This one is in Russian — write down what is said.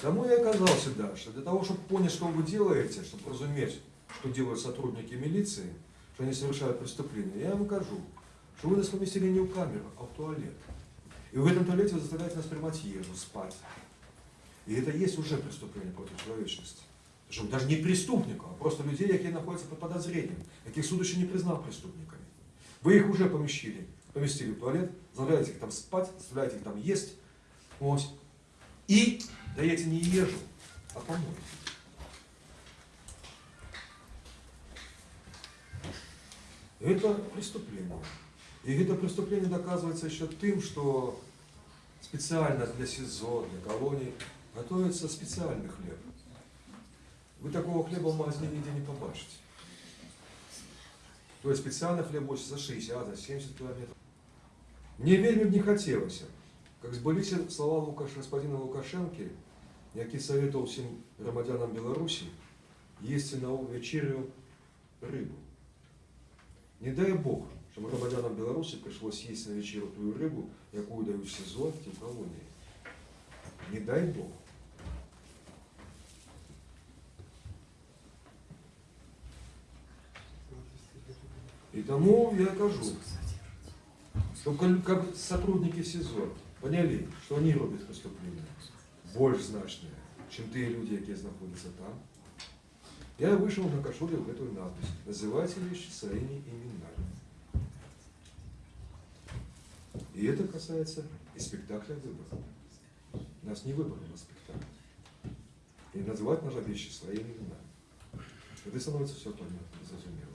Тому я всегда, что для того, чтобы понять, что вы делаете, чтобы разуметь, что делают сотрудники милиции, что они совершают преступления, я вам кажу, что вы нас поместили не в камеру, а в туалет. И в этом туалете вы заставляете нас принимать ежу, спать. И это есть уже преступление против человечности. Причем даже не преступников, а просто людей, которые находятся под подозрением, яких суд еще не признал преступниками. Вы их уже поместили, поместили в туалет, заставляете их там спать, заставляете их там есть. Вот. И даете не ежу, а помойку. Это преступление. И это преступление доказывается еще тем, что специально для СИЗО, для колоний готовится специальный хлеб. Вы такого хлеба в магазине нигде не побачите. То есть специальный хлеб больше за 60, за 70 километров. Мне вельми не хотелося, как збыліся слова Лукаш, господина Лукашенки, який советовал всем громадянам Беларуси есть на вечерю рыбу. Не дай Бог, щоб громадянам Білорусі прийшлось їсти на вечерю ту рибу, яку дають в СИЗО ті колонії. Не дай Бог. И тому я кажу, что кол- как сотрудники СИЗО поняли, что они роблять преступления больш значные, чем те люди, які знаходяться там. Я вышел на кашуле в эту надпись. Называйте вещи своими именами. И это касается и спектакля выбора. Нас не выбор, у нас спектакль. И называть нужно вещи своими именами. Это становится все понятно, зрозумело.